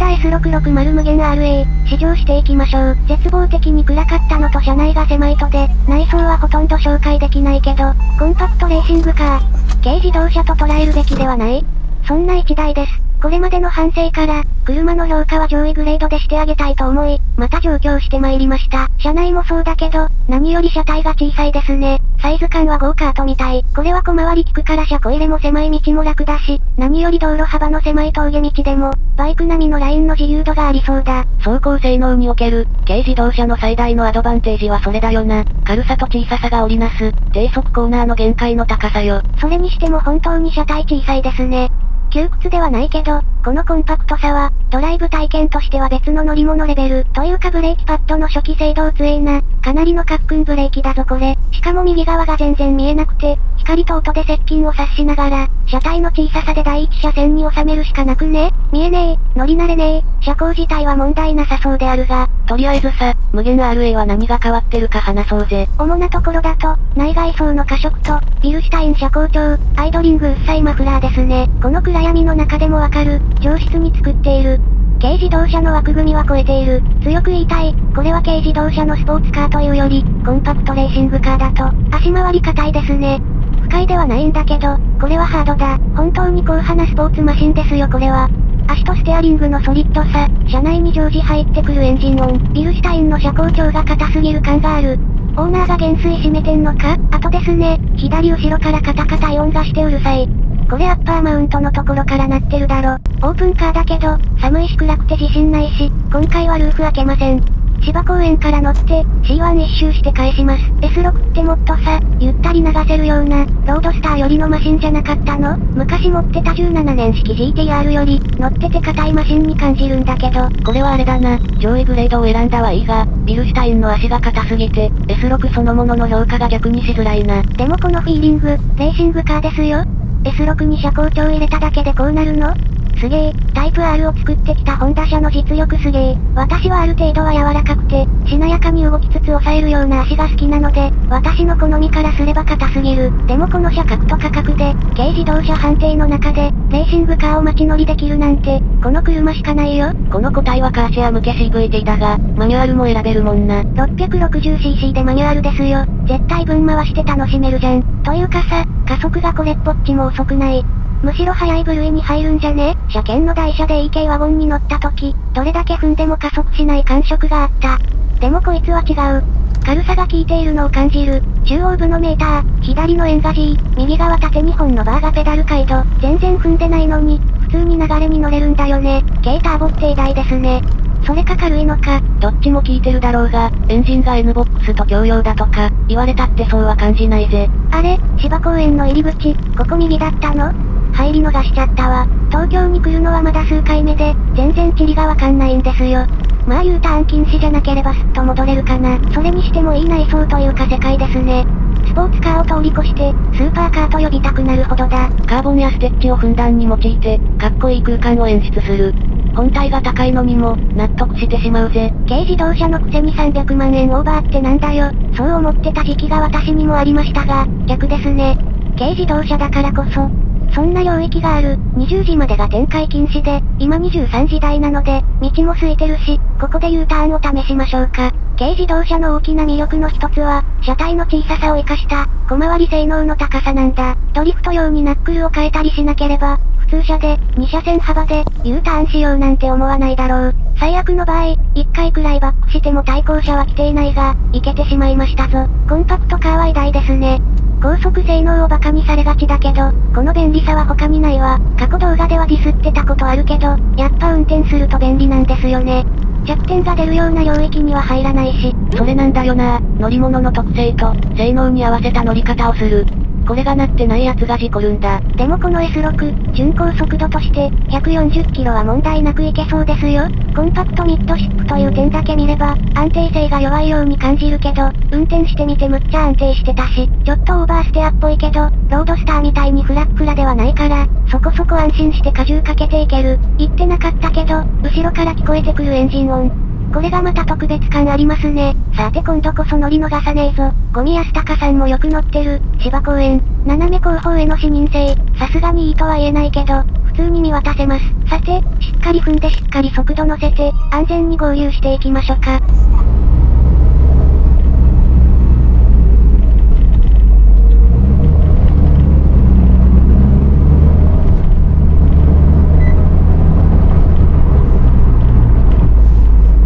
ダ S660 無限 RA、試乗していきましょう。絶望的に暗かったのと車内が狭いとで、内装はほとんど紹介できないけど、コンパクトレーシングカー。軽自動車と捉えるべきではない？そんな一台です。これまでの反省から、車の評価は上位グレードでしてあげたいと思い、また上京して参りました。車内もそうだけど、何より車体が小さいですね。サイズ感はゴーカートみたい。これは小回り利くから車庫入れも狭い道も楽だし、何より道路幅の狭い峠道でも、バイク並みのラインの自由度がありそうだ。走行性能における、軽自動車の最大のアドバンテージはそれだよな。軽さと小ささが織りなす、低速コーナーの限界の高さよ。それにしても本当に車体小さいですね。窮屈ではないけど、このコンパクトさは、ドライブ体験としては別の乗り物レベル。というかブレーキパッドの初期制動強えな。かなりのカックンブレーキだぞこれ。しかも右側が全然見えなくて、光と音で接近を察しながら、車体の小ささで第一車線に収めるしかなくね？見えねえ、乗り慣れねえ、車高自体は問題なさそうであるが。とりあえずさ、無限 RA は何が変わってるか話そうぜ。主なところだと、内外装の過色と、ビルシュタイン車高調、アイドリング薄さいマフラーですね。この暗闇の中でもわかる、上質に作っている。軽自動車の枠組みは超えている。強く言いたい。これは軽自動車のスポーツカーというより、コンパクトレーシングカーだと、足回り硬いですね。快ではないんだけど、これはハードだ。本当に硬派なスポーツマシンですよこれは。足とステアリングのソリッドさ、車内に常時入ってくるエンジン音、ビルシュタインの車高調が硬すぎる感がある。オーナーが減衰締めてんのかあとですね、左後ろからカタカタイ音がしてうるさい。これアッパーマウントのところから鳴ってるだろ。オープンカーだけど、寒いし暗くて自信ないし、今回はルーフ開けません。芝公園から乗って、C1 一周して返します。S6 ってもっとさ、ゆったり流せるような、ロードスターよりのマシンじゃなかったの？昔持ってた17年式 GTR より、乗ってて硬いマシンに感じるんだけど。これはあれだな、上位グレードを選んだはいいが、ビルシュタインの足が硬すぎて、S6 そのものの評価が逆にしづらいな。でもこのフィーリング、レーシングカーですよ。S6 に車高調入れただけでこうなるの？すげえ、タイプ R を作ってきたホンダ車の実力すげえ。私はある程度は柔らかくて、しなやかに動きつつ抑えるような足が好きなので、私の好みからすれば硬すぎる。でもこの車格と価格で、軽自動車判定の中で、レーシングカーを街乗りできるなんて、この車しかないよ。この個体はカーシェア向け CVT だが、マニュアルも選べるもんな。660cc でマニュアルですよ。絶対分回して楽しめるじゃん。というかさ、加速がこれっぽっちも遅くない。むしろ速い部類に入るんじゃね？車検の台車で EK ワゴンに乗った時、どれだけ踏んでも加速しない感触があった。でもこいつは違う。軽さが効いているのを感じる。中央部のメーター、左のエンガジー、右側縦2本のバーがペダル回路、全然踏んでないのに、普通に流れに乗れるんだよね。軽ターボって偉大ですね。それか軽いのか。どっちも効いてるだろうが、エンジンが NBOX と共用だとか、言われたってそうは感じないぜ。あれ、芝公園の入り口、ここ右だったの？入り逃しちゃったわ。東京に来るのはまだ数回目で、全然地理がわかんないんですよ。まあ U ターン禁止じゃなければすっと戻れるかな。それにしてもいい内装というか世界ですね。スポーツカーを通り越して、スーパーカーと呼びたくなるほどだ。カーボンやステッチをふんだんに用いて、かっこいい空間を演出する。本体が高いのにも、納得してしまうぜ。軽自動車のくせに300万円オーバーってなんだよ。そう思ってた時期が私にもありましたが、逆ですね。軽自動車だからこそ、そんな領域がある。20時までが展開禁止で、今23時台なので、道も空いてるし、ここで U ターンを試しましょうか。軽自動車の大きな魅力の一つは、車体の小ささを活かした、小回り性能の高さなんだ。ドリフト用にナックルを変えたりしなければ、普通車で、2車線幅で、U ターンしようなんて思わないだろう。最悪の場合、1回くらいバックしても対向車は来ていないが、いけてしまいましたぞ。コンパクトカーは偉大ですね。高速性能を馬鹿にされがちだけど、この便利さは他にないわ。過去動画ではディスってたことあるけど、やっぱ運転すると便利なんですよね。弱点が出るような領域には入らないし。それなんだよな乗り物の特性と、性能に合わせた乗り方をする。これがなってないやつが事故るんだ。でもこの S6、巡航速度として、140キロは問題なくいけそうですよ。コンパクトミッドシップという点だけ見れば、安定性が弱いように感じるけど、運転してみてむっちゃ安定してたし、ちょっとオーバーステアっぽいけど、ロードスターみたいにフラッフラではないから、そこそこ安心して荷重かけていける。言ってなかったけど、後ろから聞こえてくるエンジン音。これがまた特別感ありますね。さて今度こそ乗り逃さねえぞ。ゴミ安高さんもよく乗ってる、芝公園。斜め後方への視認性。さすがにいいとは言えないけど、普通に見渡せます。さて、しっかり踏んでしっかり速度乗せて、安全に合流していきましょうか。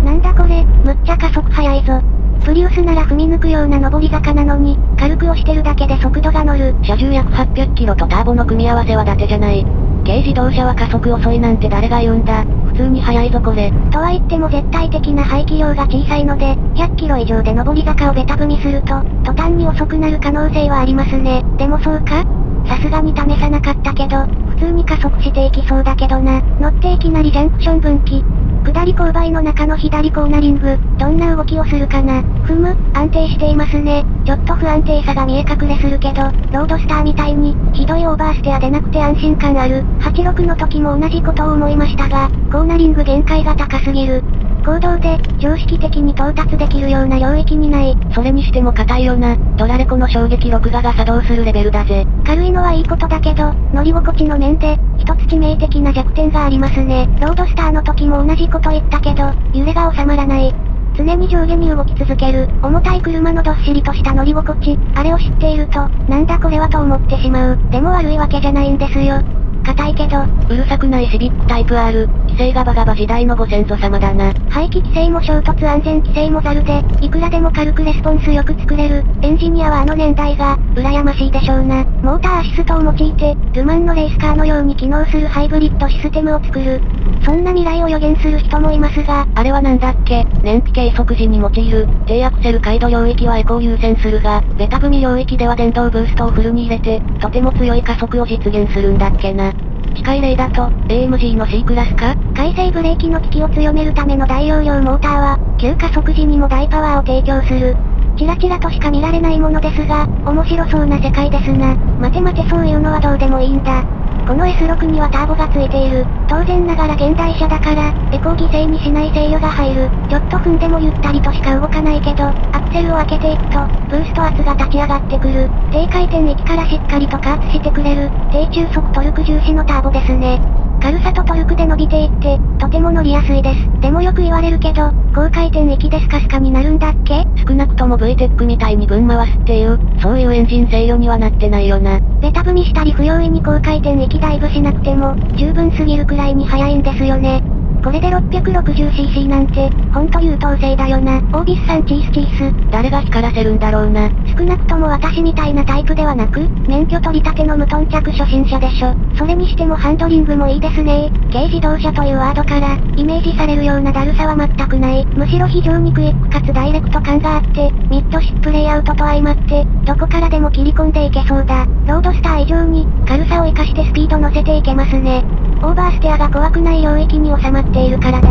なんだこれ、むっちゃ加速速いぞ。プリウスなら踏み抜くような上り坂なのに、軽く押してるだけで速度が乗る。車重約800キロとターボの組み合わせは伊達じゃない。軽自動車は加速遅いなんて誰が言うんだ。普通に速いぞこれ。とは言っても絶対的な排気量が小さいので、100キロ以上で上り坂をベタ踏みすると、途端に遅くなる可能性はありますね。でもそうか？さすがに試さなかったけど、普通に加速していきそうだけどな。乗っていきなりジャンクション分岐。下り勾配の中の左コーナリング、どんな動きをするかな。ふむ、安定していますね。ちょっと不安定さが見え隠れするけど、ロードスターみたいに、ひどいオーバーステアでなくて安心感ある。86の時も同じことを思いましたが、コーナリング限界が高すぎる。行動で、常識的に到達できるような領域にない。それにしても硬いよな。ドラレコの衝撃録画が作動するレベルだぜ。軽いのはいいことだけど、乗り心地の面で、一つ致命的な弱点がありますね。ロードスターの時も同じこと言ったけど、揺れが収まらない。常に上下に動き続ける、重たい車のどっしりとした乗り心地、あれを知っていると、なんだこれはと思ってしまう。でも悪いわけじゃないんですよ。硬いけど、うるさくないシビックタイプ R、規制がバガバ時代のご先祖様だな。排気規制も衝突安全規制もザルで、いくらでも軽くレスポンスよく作れる、エンジニアはあの年代が、羨ましいでしょうな。モーターアシストを用いて、ルマンのレースカーのように機能するハイブリッドシステムを作る。そんな未来を予言する人もいますが、あれはなんだっけ？燃費計測時に用いる、低アクセル回路領域はエコー優先するが、ベタ踏み領域では電動ブーストをフルに入れて、とても強い加速を実現するんだっけな。機械例だと、AMG の C クラスか？回生ブレーキの効きを強めるための大容量モーターは、急加速時にも大パワーを提供する。チラチラとしか見られないものですが、面白そうな世界ですな。待て待てそういうのはどうでもいいんだ。この S6 にはターボがついている。当然ながら現代車だから、エコを犠牲にしない制御が入る。ちょっと踏んでもゆったりとしか動かないけど、アクセルを開けていくと、ブースト圧が立ち上がってくる。低回転域からしっかりと加圧してくれる。低中速トルク重視のターボですね。軽さとトルクで伸びていって、とても乗りやすいです。でもよく言われるけど、高回転域でスカスカになるんだっけ？少なくとも VTEC みたいに分回すっていう、そういうエンジン制御にはなってないよな。ベタ踏みしたり不用意に高回転域ダイブしなくても、十分すぎるくらいに速いんですよね。これで 660cc なんて、ほんと優等生だよな。オービスさんチースチース。誰が光らせるんだろうな。少なくとも私みたいなタイプではなく、免許取り立ての無頓着初心者でしょ。それにしてもハンドリングもいいですね軽自動車というワードから、イメージされるようなだるさは全くない。むしろ非常にクイックかつダイレクト感があって、ミッドシップレイアウトと相まって、どこからでも切り込んでいけそうだ。ロードスター以上に、軽さを活かしてスピード乗せていけますね。オーバーステアが怖くない領域に収まっているからだ。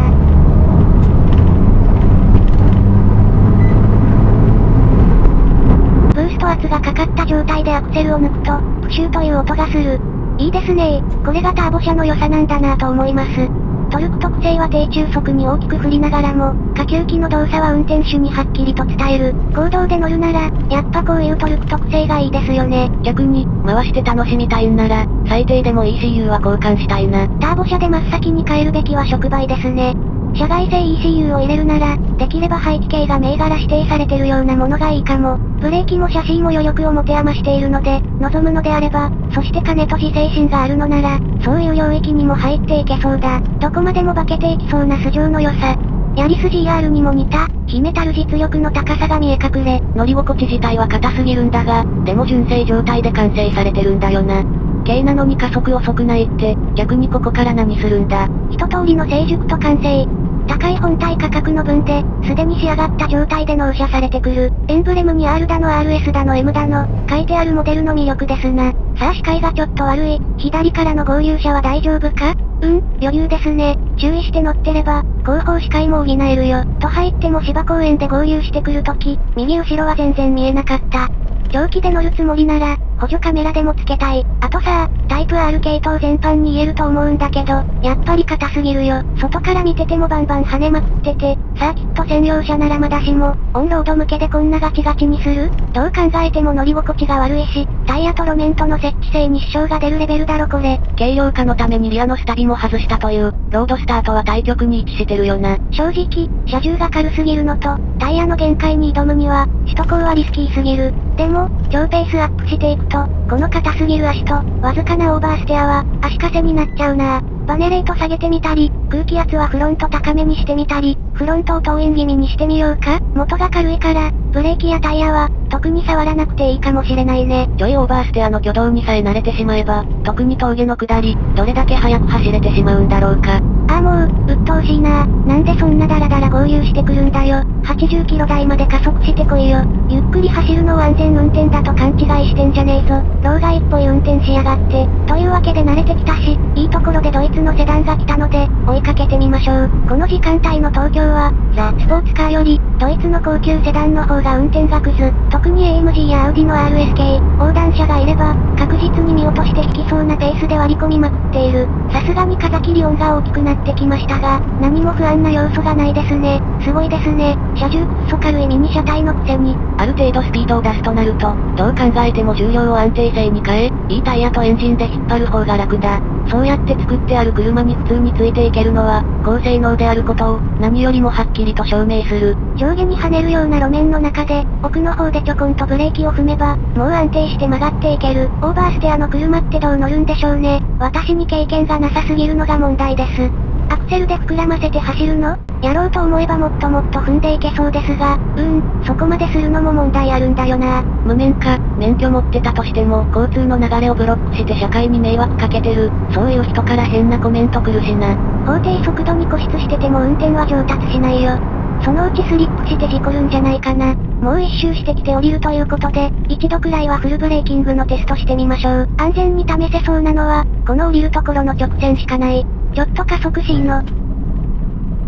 ブースト圧がかかった状態でアクセルを抜くと、プシューという音がする。いいですねこれがターボ車の良さなんだなぁと思います。トルク特性は低中速に大きく振りながらも、下級機の動作は運転手にはっきりと伝える。行動で乗るなら、やっぱこういうトルク特性がいいですよね。逆に、回して楽しみたいんなら、最低でも ECU は交換したいな。ターボ車で真っ先に変えるべきは触媒ですね。社外製 ECU を入れるなら、できれば排気系が銘柄指定されてるようなものがいいかも。ブレーキもシャシーも余力を持て余しているので、望むのであれば、そして金と自制心があるのなら、そういう領域にも入っていけそうだ。どこまでも化けていきそうな素性の良さ。ヤリス GR にも似た、秘めたる実力の高さが見え隠れ。乗り心地自体は硬すぎるんだが、でも純正状態で完成されてるんだよな。軽なのに加速遅くないって、逆にここから何するんだ一通りの成熟と完成。高い本体価格の分で、すでに仕上がった状態で納車されてくる。エンブレムに R だの RS だの M だの、書いてあるモデルの魅力ですな。さあ視界がちょっと悪い。左からの合流車は大丈夫か？うん、余裕ですね。注意して乗ってれば、後方視界も補えるよ。と入っても芝公園で合流してくるとき、右後ろは全然見えなかった。長期で乗るつもりなら、補助カメラでもつけたい。あとさ、タイプ R 系統全般に言えると思うんだけど、やっぱり硬すぎるよ。外から見ててもバンバン跳ねまくってて、サーキット専用車ならまだしも、オンロード向けでこんなガチガチにする？どう考えても乗り心地が悪いし、タイヤと路面との設置性に支障が出るレベルだろこれ。軽量化のためにリアのスタビも外したという、ロードスターとは対極に位置してるよな。正直、車重が軽すぎるのと、タイヤの限界に挑むには、首都高はリスキーすぎる。でも、超ペースアップしていくと、とこの硬すぎる足と、わずかなオーバーステアは、足かせになっちゃうな。バネレート下げてみたり、空気圧はフロント高めにしてみたり、フロントを投影気味にしてみようか元が軽いから、ブレーキやタイヤは、特に触らなくていいかもしれないね。ちょいオーバーステアの挙動にさえ慣れてしまえば、特に峠の下り、どれだけ速く走れてしまうんだろうか。ああもう、鬱陶しいななんでそんなダラダラ合流してくるんだよ。80キロ台まで加速してこいよ。ゆっくり走るのを安全運転だと勘違いしてんじゃねえぞ。老害っぽい運転しやがって。というわけで慣れてきたし、いいところでドイツのセダンが来たので、追いかけてみましょう。この時間帯の東京は、ザ・スポーツカーより、ドイツの高級セダンの方が運転がクズ。特に AMG やアウディの RS 系、横断者がいれば、確実に見落として引きそうなペースで割り込みまくっている。さすがに風切り音が大きくなってきましたが、何も不安な要素がないですね。すごいですね。車重くっそ軽いミニ車体のくせに。ある程度スピードを出すとなると、どう考えても重量を安定性に変え、いいタイヤとエンジンで引っ張る方が楽だ。そうやって作ってある車に普通についていけるのは、高性能であることを、何よりもはっきりと証明する。上下に跳ねるような路面の中で、奥の方でちょこんとブレーキを踏めば、もう安定して曲がっていける。オーバーステアの車ってどう乗るんでしょうね。私に経験がなさすぎるのが問題です。アクセルで膨らませて走るの？やろうと思えばもっともっと踏んでいけそうですが、うーん、そこまでするのも問題あるんだよな。無免許、免許持ってたとしても、交通の流れをブロックして社会に迷惑かけてる、そういう人から変なコメント来るしな。法定速度に固執してても運転は上達しないよ。そのうちスリップして事故るんじゃないかな。もう一周してきて降りるということで、一度くらいはフルブレーキングのテストしてみましょう。安全に試せそうなのは、この降りるところの直線しかない。ちょっと加速しいの。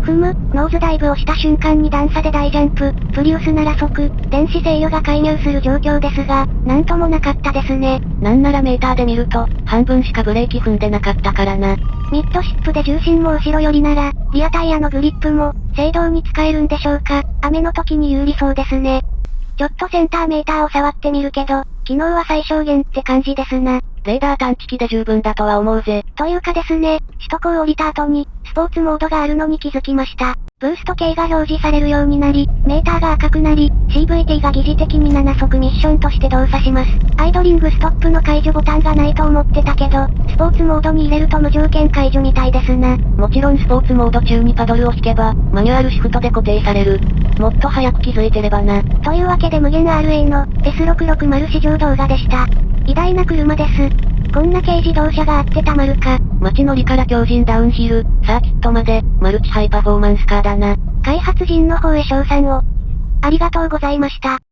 踏む、ノーズダイブをした瞬間に段差で大ジャンプ、プリウスなら即、電子制御が介入する状況ですが、なんともなかったですね。なんならメーターで見ると、半分しかブレーキ踏んでなかったからな。ミッドシップで重心も後ろ寄りなら、リアタイヤのグリップも、制動に使えるんでしょうか。雨の時に有利そうですね。ちょっとセンターメーターを触ってみるけど、機能は最小限って感じですな。レーダー探知機で十分だとは思うぜ。というかですね、首都高を降りた後に、スポーツモードがあるのに気づきました。ブースト系が表示されるようになり、メーターが赤くなり、CVT が疑似的に7速ミッションとして動作します。アイドリングストップの解除ボタンがないと思ってたけど、スポーツモードに入れると無条件解除みたいですな。もちろんスポーツモード中にパドルを引けば、マニュアルシフトで固定される。もっと早く気づいてればな。というわけで無限 RA の S660 試乗動画でした。偉大な車です。こんな軽自動車があってたまるか。街乗りから強靭ダウンヒル、サーキットまで、マルチハイパフォーマンスカーだな。開発人の方へ賞賛を。ありがとうございました。